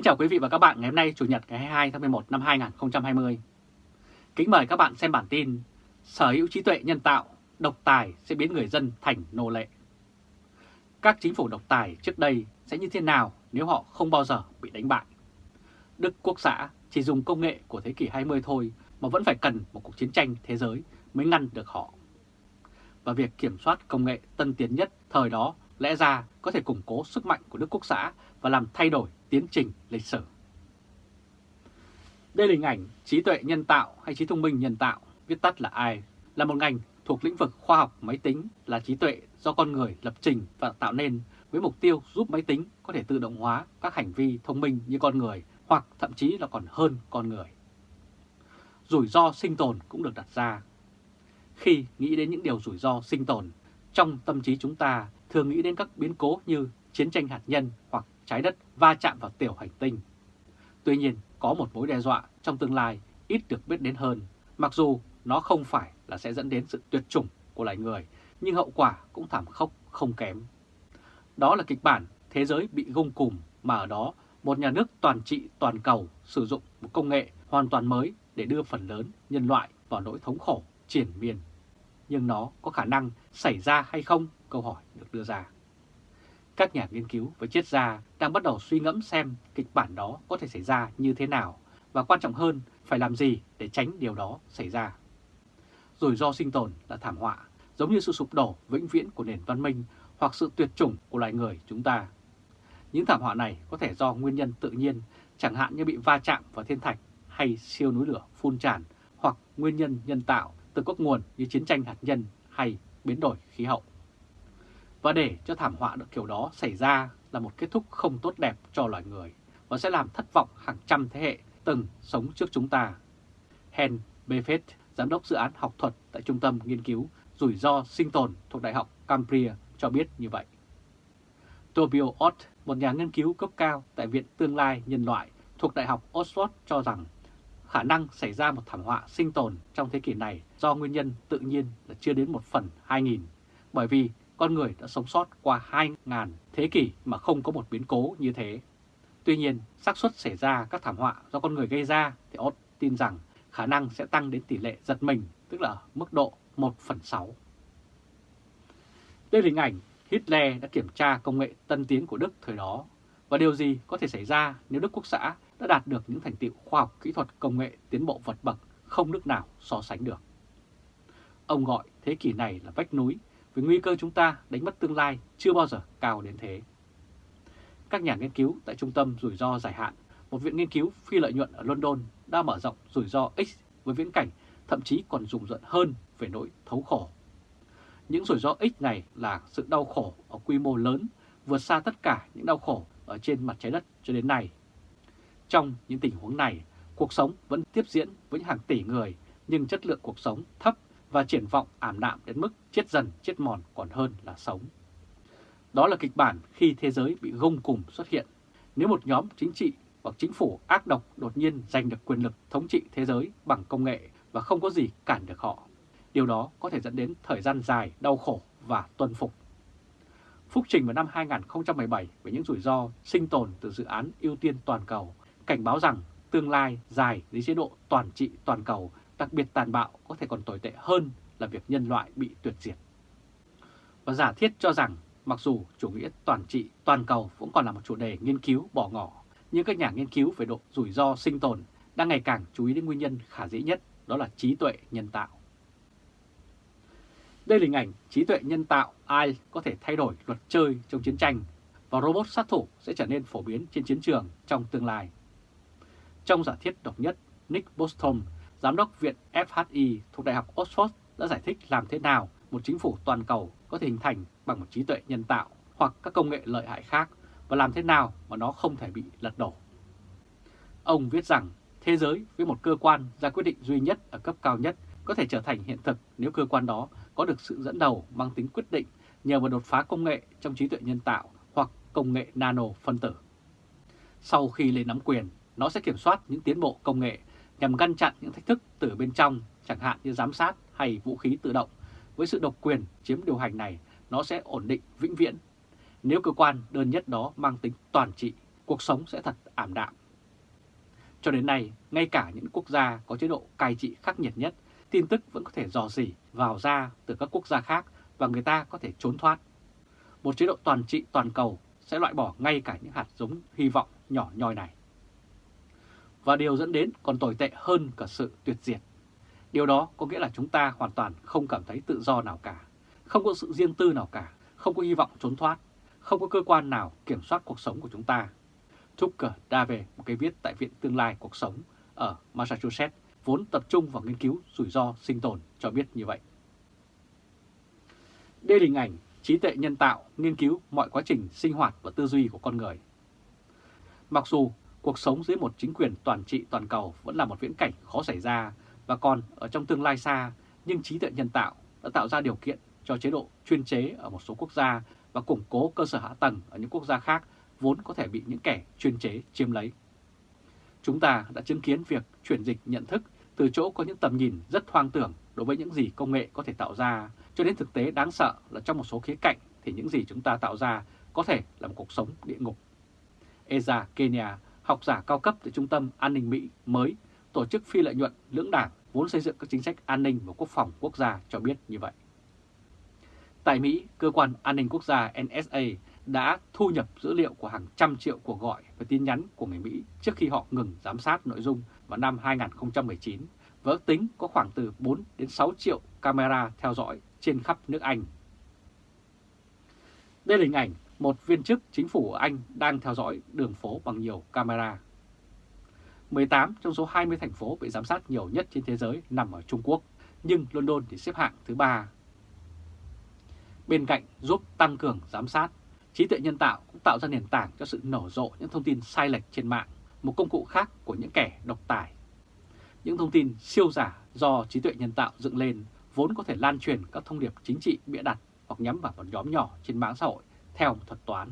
Kính chào quý vị và các bạn ngày hôm nay Chủ nhật ngày 22 tháng 11 năm 2020. Kính mời các bạn xem bản tin Sở hữu trí tuệ nhân tạo, độc tài sẽ biến người dân thành nô lệ. Các chính phủ độc tài trước đây sẽ như thế nào nếu họ không bao giờ bị đánh bại? Đức Quốc xã chỉ dùng công nghệ của thế kỷ 20 thôi mà vẫn phải cần một cuộc chiến tranh thế giới mới ngăn được họ. Và việc kiểm soát công nghệ tân tiến nhất thời đó lẽ ra có thể củng cố sức mạnh của Đức Quốc xã và làm thay đổi tiến trình lịch sử. Đây là hình ảnh trí tuệ nhân tạo hay trí thông minh nhân tạo, viết tắt là AI, là một ngành thuộc lĩnh vực khoa học máy tính là trí tuệ do con người lập trình và tạo nên với mục tiêu giúp máy tính có thể tự động hóa các hành vi thông minh như con người hoặc thậm chí là còn hơn con người. Rủi ro sinh tồn cũng được đặt ra. Khi nghĩ đến những điều rủi ro sinh tồn, trong tâm trí chúng ta thường nghĩ đến các biến cố như chiến tranh hạt nhân hoặc trái đất va chạm vào tiểu hành tinh. Tuy nhiên, có một mối đe dọa trong tương lai ít được biết đến hơn, mặc dù nó không phải là sẽ dẫn đến sự tuyệt chủng của loài người, nhưng hậu quả cũng thảm khốc không kém. Đó là kịch bản thế giới bị gông cùm mà ở đó một nhà nước toàn trị toàn cầu sử dụng một công nghệ hoàn toàn mới để đưa phần lớn nhân loại vào nỗi thống khổ triển miên. Nhưng nó có khả năng xảy ra hay không? Câu hỏi được đưa ra. Các nhà nghiên cứu và triết gia đang bắt đầu suy ngẫm xem kịch bản đó có thể xảy ra như thế nào và quan trọng hơn phải làm gì để tránh điều đó xảy ra. Rủi ro sinh tồn là thảm họa, giống như sự sụp đổ vĩnh viễn của nền văn minh hoặc sự tuyệt chủng của loài người chúng ta. Những thảm họa này có thể do nguyên nhân tự nhiên, chẳng hạn như bị va chạm vào thiên thạch hay siêu núi lửa phun tràn, hoặc nguyên nhân nhân tạo từ các nguồn như chiến tranh hạt nhân hay biến đổi khí hậu. Và để cho thảm họa được kiểu đó xảy ra là một kết thúc không tốt đẹp cho loài người và sẽ làm thất vọng hàng trăm thế hệ từng sống trước chúng ta. Hen Buffett, giám đốc dự án học thuật tại Trung tâm Nghiên cứu Rủi ro sinh tồn thuộc Đại học Cambria cho biết như vậy. Tobio Ott, một nhà nghiên cứu cấp cao tại Viện Tương lai Nhân loại thuộc Đại học Oxford cho rằng khả năng xảy ra một thảm họa sinh tồn trong thế kỷ này do nguyên nhân tự nhiên là chưa đến một phần 2.000, bởi vì con người đã sống sót qua 2.000 thế kỷ mà không có một biến cố như thế. Tuy nhiên, xác suất xảy ra các thảm họa do con người gây ra thì Ott tin rằng khả năng sẽ tăng đến tỷ lệ giật mình, tức là mức độ 1 phần 6. Đây là hình ảnh Hitler đã kiểm tra công nghệ tân tiến của Đức thời đó và điều gì có thể xảy ra nếu Đức Quốc xã đã đạt được những thành tiệu khoa học kỹ thuật công nghệ tiến bộ vượt bậc không nước nào so sánh được. Ông gọi thế kỷ này là vách núi vì nguy cơ chúng ta đánh mất tương lai chưa bao giờ cao đến thế. Các nhà nghiên cứu tại Trung tâm Rủi ro Dài hạn, một viện nghiên cứu phi lợi nhuận ở London đã mở rộng rủi ro X với viễn cảnh thậm chí còn rùng rợn hơn về nỗi thấu khổ. Những rủi ro X này là sự đau khổ ở quy mô lớn, vượt xa tất cả những đau khổ ở trên mặt trái đất cho đến nay. Trong những tình huống này, cuộc sống vẫn tiếp diễn với hàng tỷ người, nhưng chất lượng cuộc sống thấp và triển vọng ảm đạm đến mức chết dần chết mòn còn hơn là sống. Đó là kịch bản khi thế giới bị gông cùng xuất hiện. Nếu một nhóm chính trị hoặc chính phủ ác độc đột nhiên giành được quyền lực thống trị thế giới bằng công nghệ và không có gì cản được họ. Điều đó có thể dẫn đến thời gian dài đau khổ và tuân phục. Phúc trình vào năm 2017 về những rủi ro sinh tồn từ dự án ưu tiên toàn cầu, cảnh báo rằng tương lai dài dưới chế độ toàn trị toàn cầu đặc biệt tàn bạo có thể còn tồi tệ hơn là việc nhân loại bị tuyệt diệt. Và giả thiết cho rằng mặc dù chủ nghĩa toàn trị toàn cầu cũng còn là một chủ đề nghiên cứu bỏ ngỏ, nhưng các nhà nghiên cứu về độ rủi ro sinh tồn đang ngày càng chú ý đến nguyên nhân khả dĩ nhất, đó là trí tuệ nhân tạo. Đây là hình ảnh trí tuệ nhân tạo ai có thể thay đổi luật chơi trong chiến tranh và robot sát thủ sẽ trở nên phổ biến trên chiến trường trong tương lai. Trong giả thiết độc nhất, Nick Bostrom, Giám đốc Viện FHI thuộc Đại học Oxford đã giải thích làm thế nào một chính phủ toàn cầu có thể hình thành bằng một trí tuệ nhân tạo hoặc các công nghệ lợi hại khác và làm thế nào mà nó không thể bị lật đổ. Ông viết rằng thế giới với một cơ quan ra quyết định duy nhất ở cấp cao nhất có thể trở thành hiện thực nếu cơ quan đó có được sự dẫn đầu mang tính quyết định nhờ vào đột phá công nghệ trong trí tuệ nhân tạo hoặc công nghệ nano phân tử. Sau khi lên nắm quyền, nó sẽ kiểm soát những tiến bộ công nghệ nhằm ngăn chặn những thách thức từ bên trong, chẳng hạn như giám sát hay vũ khí tự động. Với sự độc quyền chiếm điều hành này, nó sẽ ổn định vĩnh viễn. Nếu cơ quan đơn nhất đó mang tính toàn trị, cuộc sống sẽ thật ảm đạm. Cho đến nay, ngay cả những quốc gia có chế độ cai trị khắc nghiệt nhất, tin tức vẫn có thể dò dỉ vào ra từ các quốc gia khác và người ta có thể trốn thoát. Một chế độ toàn trị toàn cầu sẽ loại bỏ ngay cả những hạt giống hy vọng nhỏ nhoi này. Và điều dẫn đến còn tồi tệ hơn cả sự tuyệt diệt. Điều đó có nghĩa là chúng ta hoàn toàn không cảm thấy tự do nào cả, không có sự riêng tư nào cả, không có hy vọng trốn thoát, không có cơ quan nào kiểm soát cuộc sống của chúng ta. Tucker Dave, một cái viết tại Viện Tương lai Cuộc sống ở Massachusetts, vốn tập trung vào nghiên cứu rủi ro sinh tồn cho biết như vậy. Đây là hình ảnh trí tuệ nhân tạo nghiên cứu mọi quá trình sinh hoạt và tư duy của con người. Mặc dù cuộc sống dưới một chính quyền toàn trị toàn cầu vẫn là một viễn cảnh khó xảy ra và còn ở trong tương lai xa, nhưng trí tuệ nhân tạo đã tạo ra điều kiện cho chế độ chuyên chế ở một số quốc gia và củng cố cơ sở hạ tầng ở những quốc gia khác vốn có thể bị những kẻ chuyên chế chiếm lấy. Chúng ta đã chứng kiến việc chuyển dịch nhận thức từ chỗ có những tầm nhìn rất hoang tưởng đối với những gì công nghệ có thể tạo ra, cho đến thực tế đáng sợ là trong một số khía cạnh thì những gì chúng ta tạo ra có thể là một cuộc sống địa ngục. Eza Kenya, học giả cao cấp từ Trung tâm An ninh Mỹ mới, tổ chức phi lợi nhuận lưỡng đảng vốn xây dựng các chính sách an ninh và quốc phòng quốc gia cho biết như vậy. Tại Mỹ, Cơ quan An ninh Quốc gia NSA đã thu nhập dữ liệu của hàng trăm triệu cuộc gọi và tin nhắn của người Mỹ trước khi họ ngừng giám sát nội dung vào năm 2019 và ước tính có khoảng từ 4 đến 6 triệu camera theo dõi trên khắp nước Anh. Đây là hình ảnh một viên chức chính phủ ở Anh đang theo dõi đường phố bằng nhiều camera. 18 trong số 20 thành phố bị giám sát nhiều nhất trên thế giới nằm ở Trung Quốc, nhưng London thì xếp hạng thứ ba. Bên cạnh giúp tăng cường giám sát, trí tuệ nhân tạo cũng tạo ra nền tảng cho sự nổ rộ những thông tin sai lệch trên mạng, một công cụ khác của những kẻ độc tài. Những thông tin siêu giả do trí tuệ nhân tạo dựng lên vốn có thể lan truyền các thông điệp chính trị bịa đặt hoặc nhắm vào một nhóm nhỏ trên mạng xã hội theo một thuật toán.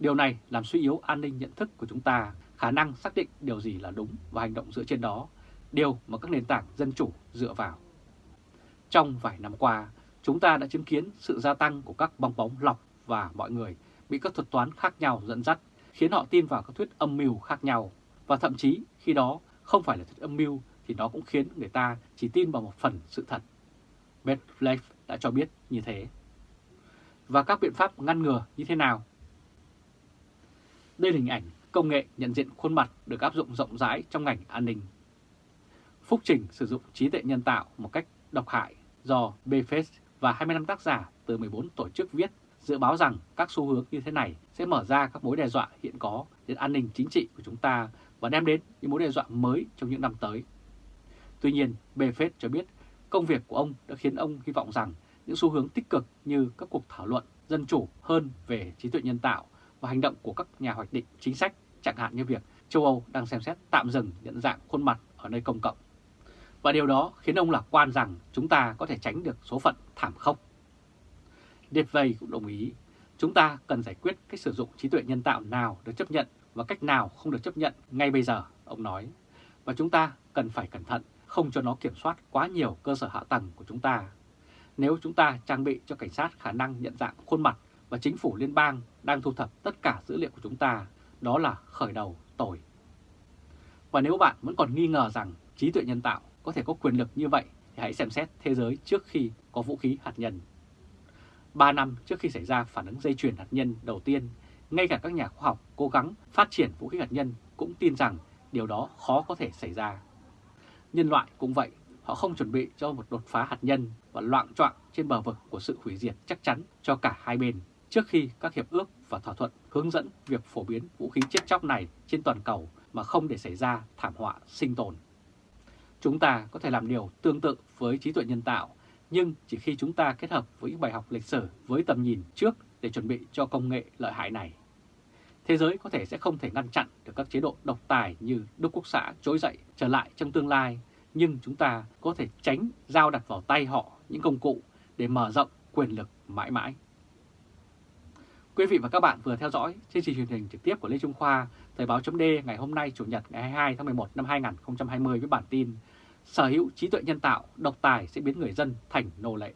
Điều này làm suy yếu an ninh nhận thức của chúng ta, khả năng xác định điều gì là đúng và hành động dựa trên đó, điều mà các nền tảng dân chủ dựa vào. Trong vài năm qua, chúng ta đã chứng kiến sự gia tăng của các bong bóng lọc và mọi người bị các thuật toán khác nhau dẫn dắt, khiến họ tin vào các thuyết âm mưu khác nhau. Và thậm chí khi đó không phải là thuyết âm mưu thì nó cũng khiến người ta chỉ tin vào một phần sự thật. Medvedev đã cho biết như thế. Và các biện pháp ngăn ngừa như thế nào? Đây là hình ảnh công nghệ nhận diện khuôn mặt được áp dụng rộng rãi trong ngành an ninh. Phúc trình sử dụng trí tuệ nhân tạo một cách độc hại do Bface và 25 tác giả từ 14 tổ chức viết dự báo rằng các xu hướng như thế này sẽ mở ra các mối đe dọa hiện có đến an ninh chính trị của chúng ta và đem đến những mối đe dọa mới trong những năm tới. Tuy nhiên, Buffett cho biết công việc của ông đã khiến ông hy vọng rằng những xu hướng tích cực như các cuộc thảo luận dân chủ hơn về trí tuệ nhân tạo và hành động của các nhà hoạch định chính sách, chẳng hạn như việc châu Âu đang xem xét tạm dừng nhận dạng khuôn mặt ở nơi công cộng. Và điều đó khiến ông lạc quan rằng chúng ta có thể tránh được số phận thảm khốc. Devey cũng đồng ý, chúng ta cần giải quyết cách sử dụng trí tuệ nhân tạo nào được chấp nhận và cách nào không được chấp nhận ngay bây giờ, ông nói. Và chúng ta cần phải cẩn thận, không cho nó kiểm soát quá nhiều cơ sở hạ tầng của chúng ta. Nếu chúng ta trang bị cho cảnh sát khả năng nhận dạng khuôn mặt và chính phủ liên bang đang thu thập tất cả dữ liệu của chúng ta, đó là khởi đầu tồi. Và nếu bạn vẫn còn nghi ngờ rằng trí tuệ nhân tạo có thể có quyền lực như vậy, thì hãy xem xét thế giới trước khi có vũ khí hạt nhân. 3 năm trước khi xảy ra phản ứng dây chuyền hạt nhân đầu tiên, ngay cả các nhà khoa học cố gắng phát triển vũ khí hạt nhân cũng tin rằng điều đó khó có thể xảy ra. Nhân loại cũng vậy, họ không chuẩn bị cho một đột phá hạt nhân và loạn trọng trên bờ vực của sự hủy diệt chắc chắn cho cả hai bên trước khi các hiệp ước và thỏa thuận hướng dẫn việc phổ biến vũ khí chết chóc này trên toàn cầu mà không để xảy ra thảm họa sinh tồn. Chúng ta có thể làm điều tương tự với trí tuệ nhân tạo nhưng chỉ khi chúng ta kết hợp với những bài học lịch sử với tầm nhìn trước để chuẩn bị cho công nghệ lợi hại này. Thế giới có thể sẽ không thể ngăn chặn được các chế độ độc tài như Đức Quốc xã trỗi dậy trở lại trong tương lai, nhưng chúng ta có thể tránh giao đặt vào tay họ những công cụ để mở rộng quyền lực mãi mãi. Quý vị và các bạn vừa theo dõi chương trình truyền hình trực tiếp của Lê Trung Khoa, Thời báo chấm ngày hôm nay Chủ nhật ngày 22 tháng 11 năm 2020 với bản tin sở hữu trí tuệ nhân tạo độc tài sẽ biến người dân thành nô lệ.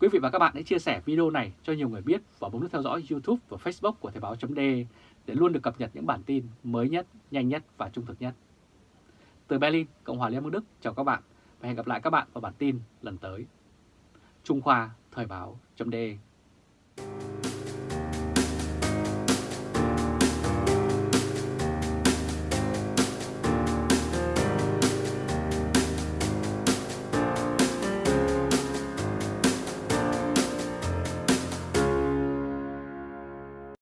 Quý vị và các bạn hãy chia sẻ video này cho nhiều người biết và bấm nút theo dõi YouTube và Facebook của Thời báo .d để luôn được cập nhật những bản tin mới nhất, nhanh nhất và trung thực nhất. Từ Berlin, Cộng hòa Liên bang Đức, chào các bạn và hẹn gặp lại các bạn vào bản tin lần tới. Trung Khoa Thời báo .de